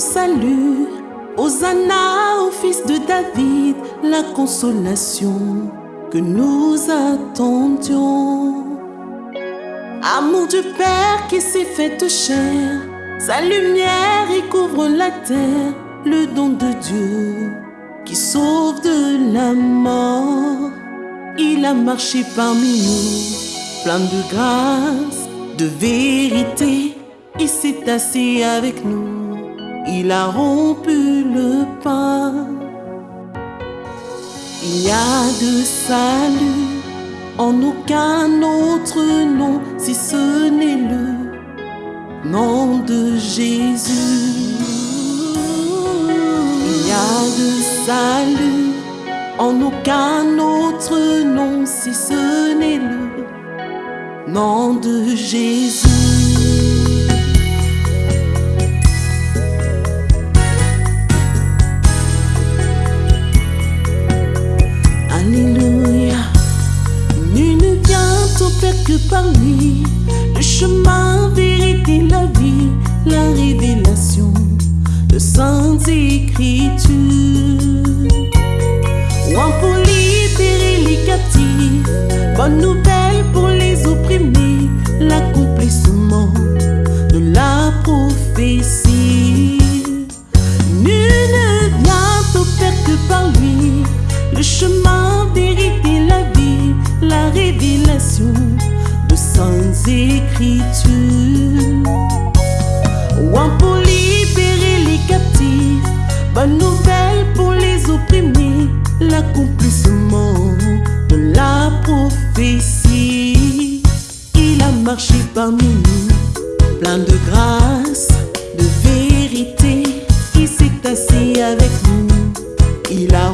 salut. Hosanna au fils de David, la consolation que nous attendions. Amour du Père qui s'est fait chair, sa lumière y couvre la terre, le don de Dieu qui sauve de la mort. Il a marché parmi nous, plein de grâce, de vérité. Il s'est assis avec nous, il a rompu le pain. Il y a de salut en aucun autre nom si ce n'est le nom de Jésus. Il y a de salut en aucun autre nom si ce n'est le nom de Jésus. De saintes écritures. Ouin pour libérer les captifs, bonne nouvelle pour les opprimés, l'accomplissement de la prophétie. Nul ne vient Père que par lui. Le chemin, vérité, la vie, la révélation de saintes écritures. Marché parmi nous, plein de grâce, de vérité. Il s'est assis avec nous, il a